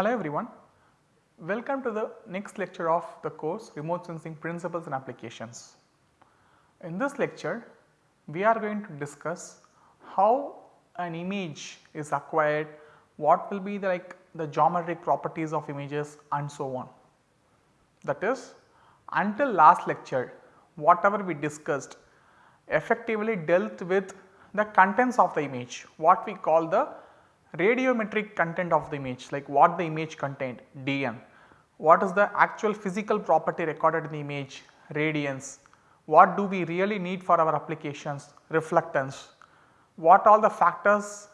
Hello everyone, welcome to the next lecture of the course remote sensing principles and applications. In this lecture we are going to discuss how an image is acquired, what will be the like the geometric properties of images and so on. That is until last lecture whatever we discussed effectively dealt with the contents of the image what we call the radiometric content of the image like what the image contained DN, what is the actual physical property recorded in the image? Radiance, what do we really need for our applications? Reflectance, what all the factors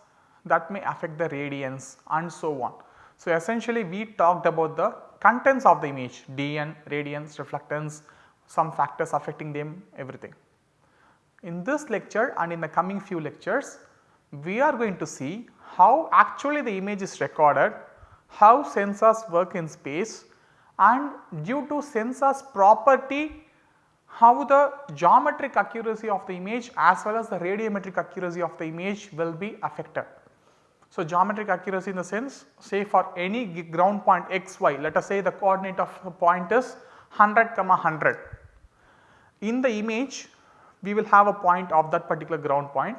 that may affect the radiance? And so on. So, essentially we talked about the contents of the image. DN, radiance, reflectance, some factors affecting them everything. In this lecture and in the coming few lectures we are going to see how actually the image is recorded, how sensors work in space and due to sensors property how the geometric accuracy of the image as well as the radiometric accuracy of the image will be affected. So, geometric accuracy in the sense say for any ground point x y let us say the coordinate of the point is 100 comma 100. In the image we will have a point of that particular ground point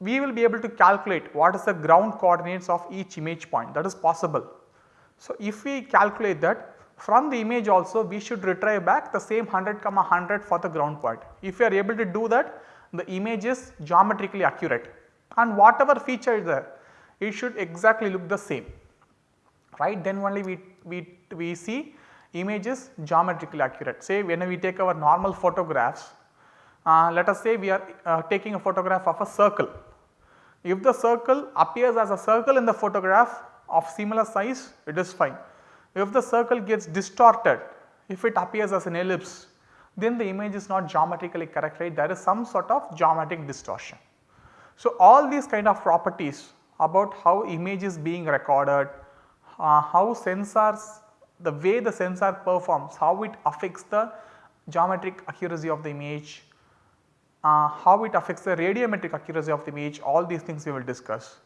we will be able to calculate what is the ground coordinates of each image point that is possible. So, if we calculate that from the image also we should retrieve back the same 100 comma 100 for the ground point. If we are able to do that the image is geometrically accurate and whatever feature is there it should exactly look the same right then only we, we, we see image is geometrically accurate. Say when we take our normal photographs uh, let us say we are uh, taking a photograph of a circle if the circle appears as a circle in the photograph of similar size it is fine. If the circle gets distorted, if it appears as an ellipse then the image is not geometrically correct right there is some sort of geometric distortion. So, all these kind of properties about how image is being recorded, uh, how sensors the way the sensor performs, how it affects the geometric accuracy of the image, uh, how it affects the radiometric accuracy of the image all these things we will discuss.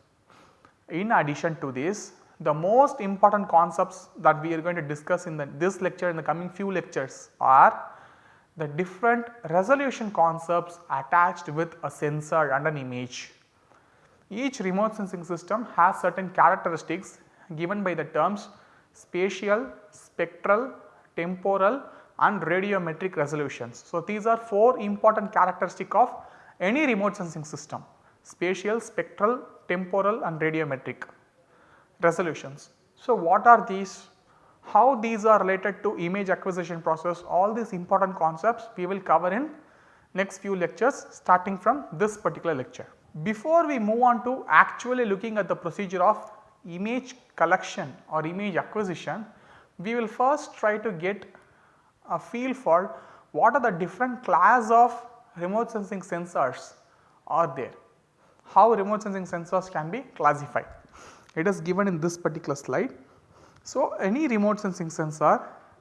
In addition to this the most important concepts that we are going to discuss in the, this lecture in the coming few lectures are the different resolution concepts attached with a sensor and an image. Each remote sensing system has certain characteristics given by the terms spatial, spectral, temporal and radiometric resolutions. So, these are 4 important characteristic of any remote sensing system spatial, spectral, temporal and radiometric resolutions. So, what are these? How these are related to image acquisition process all these important concepts we will cover in next few lectures starting from this particular lecture. Before we move on to actually looking at the procedure of image collection or image acquisition, we will first try to get a feel for what are the different class of remote sensing sensors are there, how remote sensing sensors can be classified. It is given in this particular slide. So, any remote sensing sensor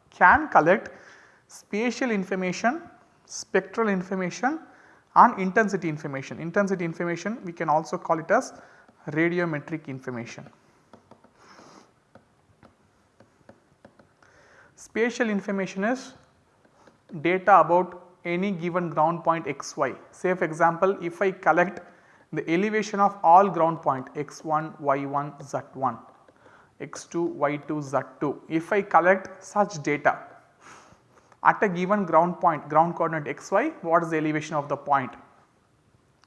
can collect spatial information, spectral information and intensity information. Intensity information we can also call it as radiometric information. Spatial information is data about any given ground point xy. Say for example, if I collect the elevation of all ground point x1, y1, z1, x2, y2, z2. If I collect such data at a given ground point ground coordinate xy what is the elevation of the point.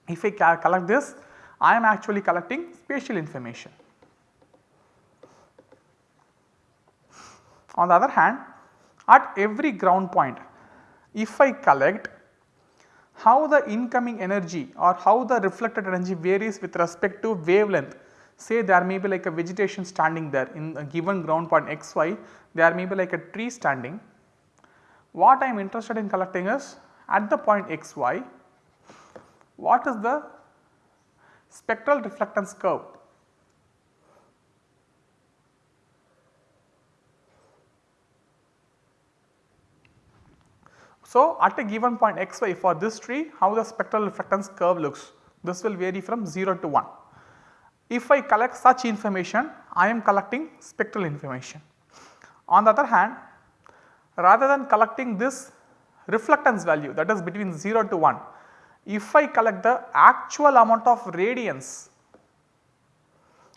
If I collect this I am actually collecting spatial information. On the other hand at every ground point if I collect how the incoming energy or how the reflected energy varies with respect to wavelength say there may be like a vegetation standing there in a given ground point xy there may be like a tree standing. What I am interested in collecting is at the point xy what is the spectral reflectance curve So, at a given point xy for this tree how the spectral reflectance curve looks this will vary from 0 to 1. if I collect such information I am collecting spectral information. On the other hand rather than collecting this reflectance value that is between 0 to 1, if I collect the actual amount of radiance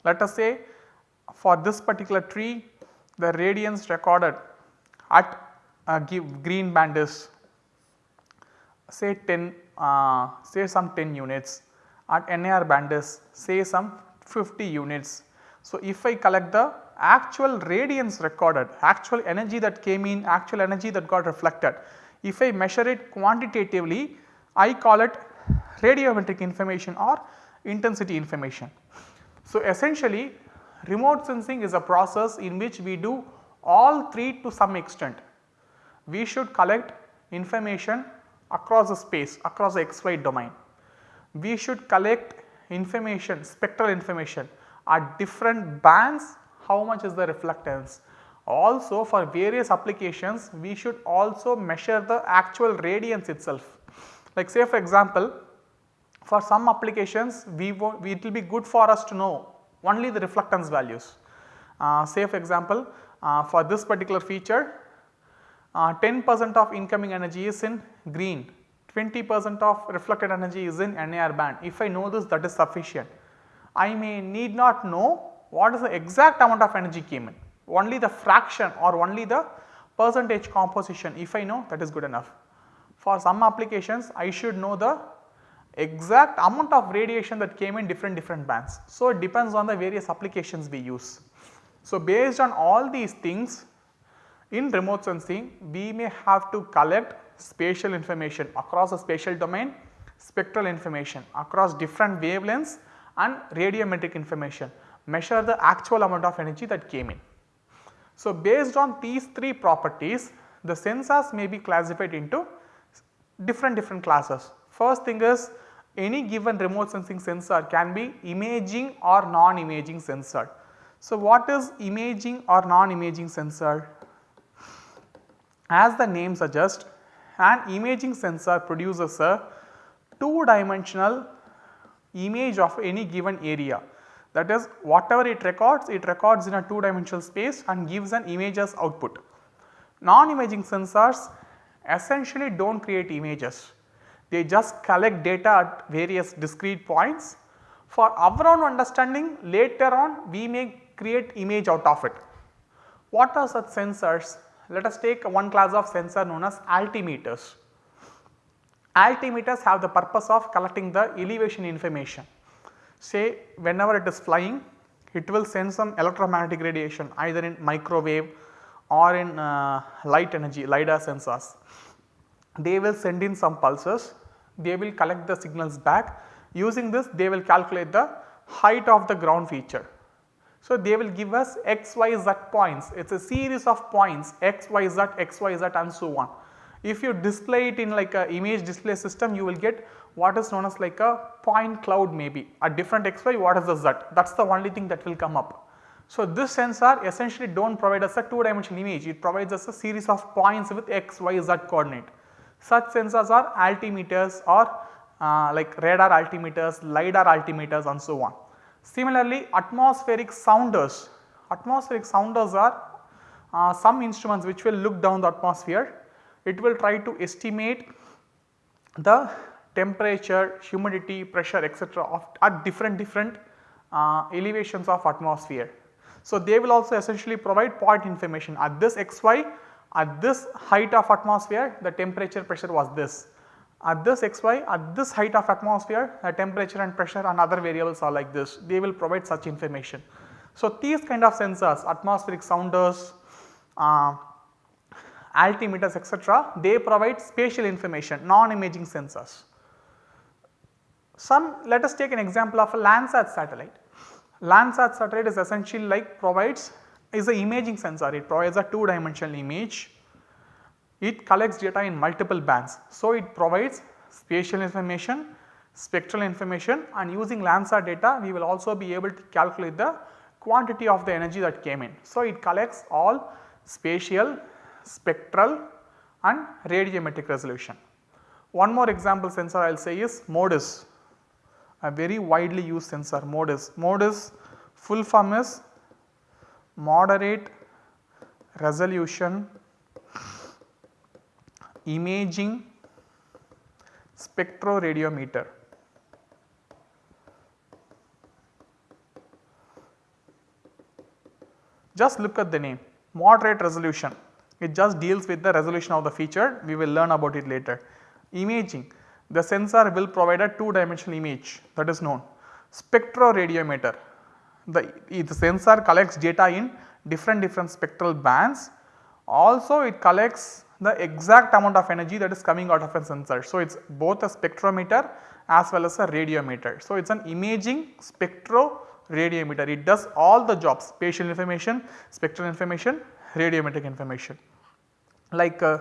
let us say for this particular tree the radiance recorded at a green band is say 10 uh, say some 10 units at NIR band is say some 50 units. So, if I collect the actual radiance recorded, actual energy that came in, actual energy that got reflected, if I measure it quantitatively, I call it radiometric information or intensity information. So, essentially remote sensing is a process in which we do all three to some extent. We should collect information across the space, across the xy domain. We should collect information, spectral information at different bands how much is the reflectance. Also for various applications we should also measure the actual radiance itself. Like say for example, for some applications we, it will be good for us to know only the reflectance values. Uh, say for example, uh, for this particular feature 10 uh, percent of incoming energy is in green 20 percent of reflected energy is in NIR band. If I know this that is sufficient. I may need not know what is the exact amount of energy came in, only the fraction or only the percentage composition if I know that is good enough. For some applications I should know the exact amount of radiation that came in different different bands. So, it depends on the various applications we use. So, based on all these things in remote sensing we may have to collect spatial information across a spatial domain, spectral information across different wavelengths and radiometric information measure the actual amount of energy that came in. So, based on these three properties the sensors may be classified into different different classes. First thing is any given remote sensing sensor can be imaging or non-imaging sensor. So, what is imaging or non-imaging sensor? As the name suggests an imaging sensor produces a 2 dimensional image of any given area that is whatever it records it records in a 2 dimensional space and gives an image as output. Non-imaging sensors essentially do not create images they just collect data at various discrete points. For our own understanding later on we may create image out of it. What are such sensors? Let us take one class of sensor known as altimeters. Altimeters have the purpose of collecting the elevation information. Say whenever it is flying it will send some electromagnetic radiation either in microwave or in uh, light energy LiDAR sensors. They will send in some pulses, they will collect the signals back using this they will calculate the height of the ground feature so, they will give us x, y, z points it is a series of points x, y, z, x, y, z and so on. If you display it in like a image display system you will get what is known as like a point cloud maybe a different x, y what is the z that is the only thing that will come up. So, this sensor essentially do not provide us a 2 dimensional image it provides us a series of points with x, y, z coordinate. Such sensors are altimeters or uh, like radar altimeters, LiDAR altimeters and so on. Similarly, atmospheric sounders, atmospheric sounders are uh, some instruments which will look down the atmosphere, it will try to estimate the temperature, humidity, pressure etc. Of at different different uh, elevations of atmosphere. So, they will also essentially provide point information at this xy at this height of atmosphere the temperature pressure was this at this xy at this height of atmosphere the temperature and pressure and other variables are like this they will provide such information. So, these kind of sensors atmospheric sounders, uh, altimeters etc. they provide spatial information non-imaging sensors. Some let us take an example of a Landsat satellite. Landsat satellite is essentially like provides is a imaging sensor it provides a 2 dimensional image it collects data in multiple bands. So, it provides spatial information, spectral information and using Landsat data we will also be able to calculate the quantity of the energy that came in. So, it collects all spatial, spectral and radiometric resolution. One more example sensor I will say is MODIS. a very widely used sensor MODIS. MODIS full form is moderate resolution imaging spectroradiometer. Just look at the name moderate resolution it just deals with the resolution of the feature we will learn about it later. Imaging the sensor will provide a 2 dimensional image that is known. Spectroradiometer the, the sensor collects data in different different spectral bands also it collects the exact amount of energy that is coming out of a sensor. So, it is both a spectrometer as well as a radiometer. So, it is an imaging spectro spectroradiometer it does all the jobs spatial information, spectral information, radiometric information. Like uh,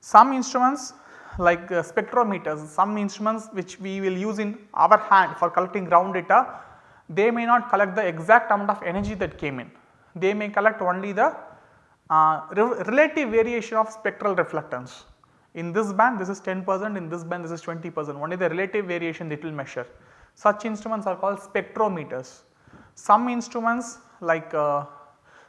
some instruments like uh, spectrometers, some instruments which we will use in our hand for collecting ground data, they may not collect the exact amount of energy that came in. They may collect only the uh, re relative variation of spectral reflectance. In this band this is 10 percent, in this band this is 20 percent, only the relative variation it will measure. Such instruments are called spectrometers. Some instruments like uh,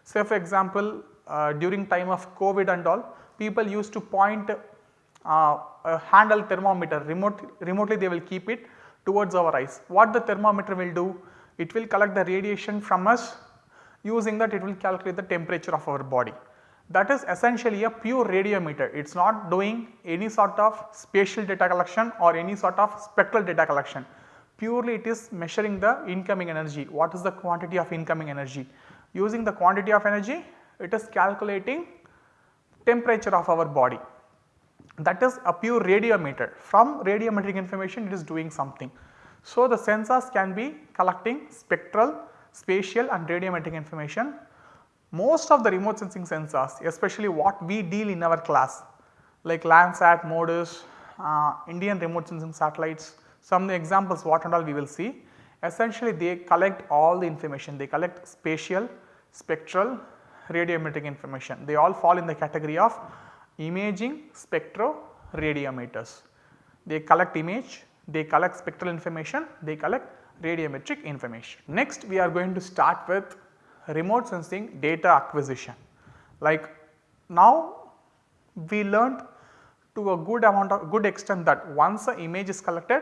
say for example uh, during time of COVID and all people used to point uh, a handle thermometer remote, remotely they will keep it towards our eyes. What the thermometer will do? It will collect the radiation from us using that it will calculate the temperature of our body. That is essentially a pure radiometer, it is not doing any sort of spatial data collection or any sort of spectral data collection. Purely it is measuring the incoming energy, what is the quantity of incoming energy. Using the quantity of energy it is calculating temperature of our body that is a pure radiometer from radiometric information it is doing something. So, the sensors can be collecting spectral, spatial and radiometric information. Most of the remote sensing sensors especially what we deal in our class like Landsat, MODIS, uh, Indian remote sensing satellites some of the examples what and all we will see essentially they collect all the information they collect spatial, spectral, radiometric information. They all fall in the category of imaging spectroradiometers. They collect image, they collect spectral information, they collect radiometric information. Next we are going to start with remote sensing data acquisition. Like now we learned to a good amount of good extent that once a image is collected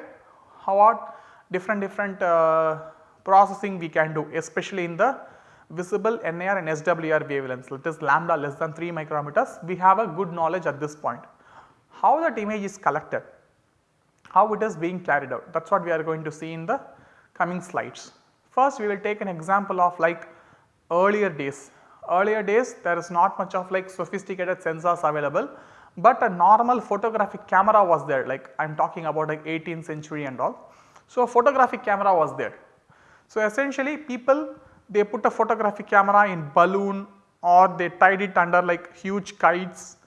how are different different uh, processing we can do especially in the visible NIR and SWIR wavelengths that is lambda less than 3 micrometers we have a good knowledge at this point. How that image is collected, how it is being carried out that is what we are going to see in the coming slides. First we will take an example of like earlier days, earlier days there is not much of like sophisticated sensors available but a normal photographic camera was there like I am talking about like 18th century and all. So, a photographic camera was there. So, essentially people they put a photographic camera in balloon or they tied it under like huge kites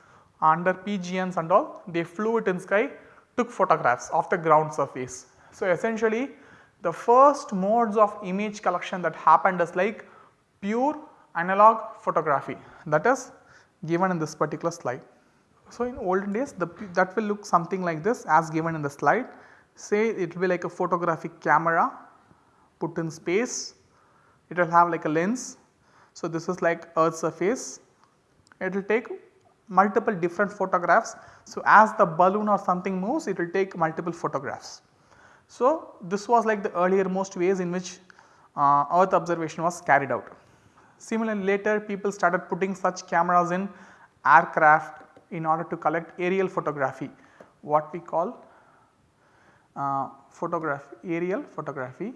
under PGNs and all they flew it in sky took photographs of the ground surface. So, essentially the first modes of image collection that happened is like pure analog photography that is given in this particular slide. So, in olden days the, that will look something like this as given in the slide say it will be like a photographic camera put in space it will have like a lens. So, this is like earth surface it will take multiple different photographs. So, as the balloon or something moves it will take multiple photographs. So, this was like the earlier most ways in which uh, earth observation was carried out. Similarly, later people started putting such cameras in aircraft in order to collect aerial photography what we call uh, aerial photography.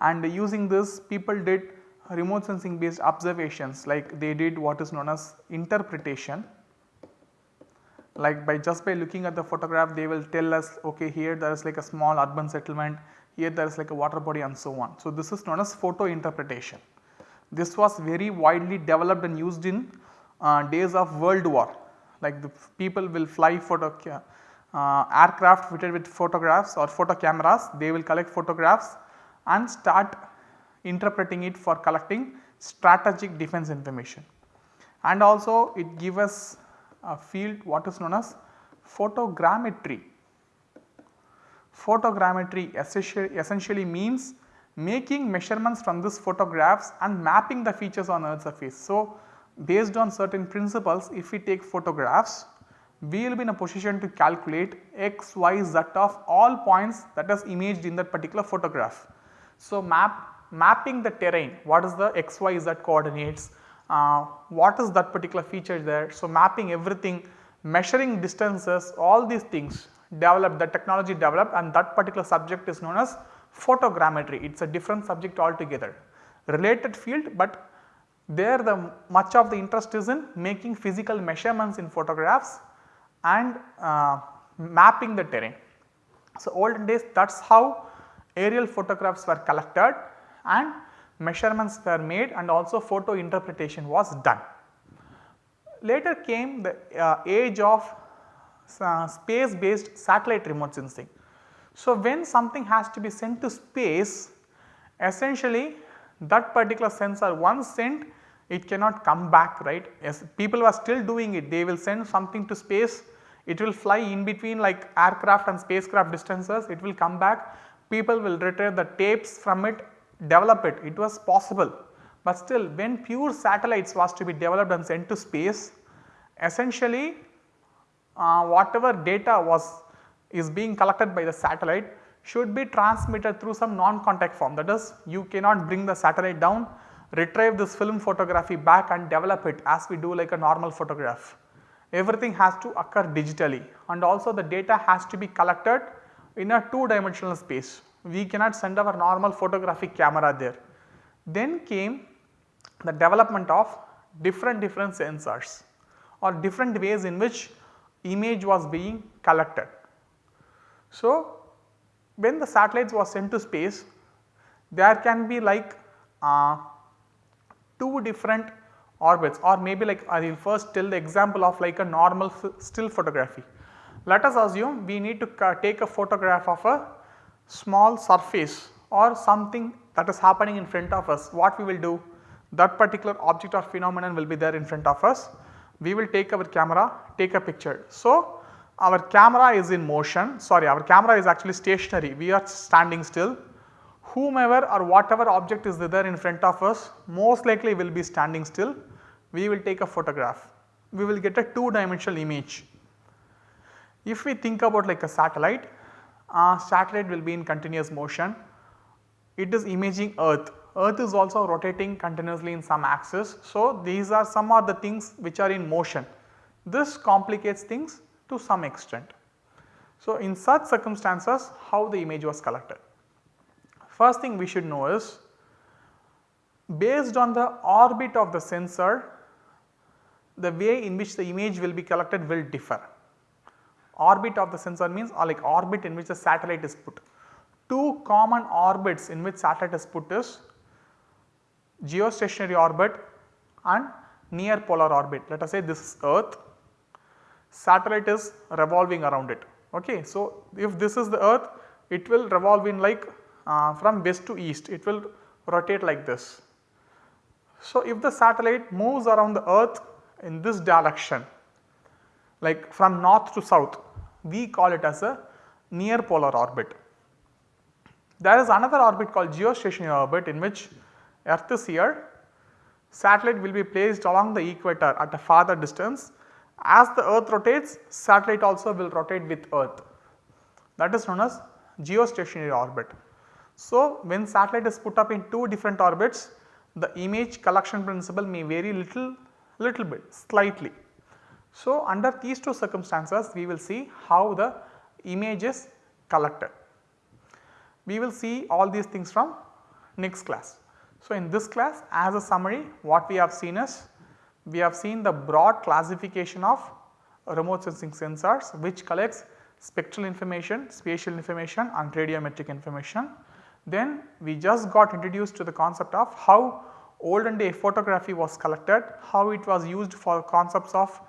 And using this people did remote sensing based observations like they did what is known as interpretation like by just by looking at the photograph they will tell us okay here there is like a small urban settlement here there is like a water body and so on. So, this is known as photo interpretation. This was very widely developed and used in uh, days of world war like the people will fly photo uh, aircraft fitted with photographs or photo cameras they will collect photographs and start interpreting it for collecting strategic defense information. And also it give us a field what is known as photogrammetry. Photogrammetry essentially, means making measurements from these photographs and mapping the features on earth surface. So, based on certain principles if we take photographs we will be in a position to calculate x, y, z of all points that is imaged in that particular photograph. So, map mapping the terrain what is the x, y, z coordinates, uh, what is that particular feature there. So, mapping everything measuring distances all these things developed the technology developed and that particular subject is known as photogrammetry it is a different subject altogether related field, but there the much of the interest is in making physical measurements in photographs and uh, mapping the terrain. So, olden days that is how aerial photographs were collected and measurements were made and also photo interpretation was done. Later came the uh, age of uh, space based satellite remote sensing. So, when something has to be sent to space essentially that particular sensor once sent it cannot come back right. Yes, people are still doing it they will send something to space it will fly in between like aircraft and spacecraft distances it will come back people will retrieve the tapes from it develop it it was possible. But still when pure satellites was to be developed and sent to space essentially uh, whatever data was is being collected by the satellite should be transmitted through some non-contact form that is you cannot bring the satellite down retrieve this film photography back and develop it as we do like a normal photograph. Everything has to occur digitally and also the data has to be collected in a 2 dimensional space. We cannot send our normal photographic camera there. Then came the development of different different sensors or different ways in which image was being collected. So, when the satellites was sent to space there can be like uh, two different orbits or maybe like I will first tell the example of like a normal still photography. Let us assume we need to take a photograph of a small surface or something that is happening in front of us. What we will do? That particular object or phenomenon will be there in front of us. We will take our camera, take a picture. So, our camera is in motion, sorry our camera is actually stationary, we are standing still whomever or whatever object is there in front of us most likely will be standing still. We will take a photograph, we will get a 2 dimensional image. If we think about like a satellite, a satellite will be in continuous motion, it is imaging earth, earth is also rotating continuously in some axis. So, these are some of the things which are in motion, this complicates things to some extent. So, in such circumstances how the image was collected. First thing we should know is based on the orbit of the sensor the way in which the image will be collected will differ. Orbit of the sensor means or like orbit in which the satellite is put. Two common orbits in which satellite is put is geostationary orbit and near polar orbit. Let us say this is earth, satellite is revolving around it. Okay. So, if this is the earth it will revolve in like uh, from west to east it will rotate like this. So, if the satellite moves around the earth in this direction like from north to south we call it as a near polar orbit. There is another orbit called geostationary orbit in which earth is here satellite will be placed along the equator at a farther distance as the earth rotates satellite also will rotate with earth that is known as geostationary orbit. So, when satellite is put up in two different orbits the image collection principle may vary little little bit slightly. So, under these two circumstances we will see how the image is collected. We will see all these things from next class. So, in this class as a summary what we have seen is we have seen the broad classification of remote sensing sensors which collects spectral information, spatial information and radiometric information. Then we just got introduced to the concept of how olden day photography was collected, how it was used for concepts of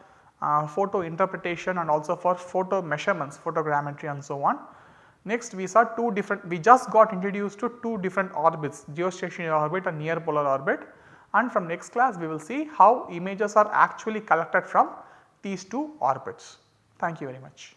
Uh, photo interpretation and also for photo measurements, photogrammetry and so on. Next we saw two different, we just got introduced to two different orbits, geostationary orbit and near polar orbit and from next class we will see how images are actually collected from these two orbits. Thank you very much.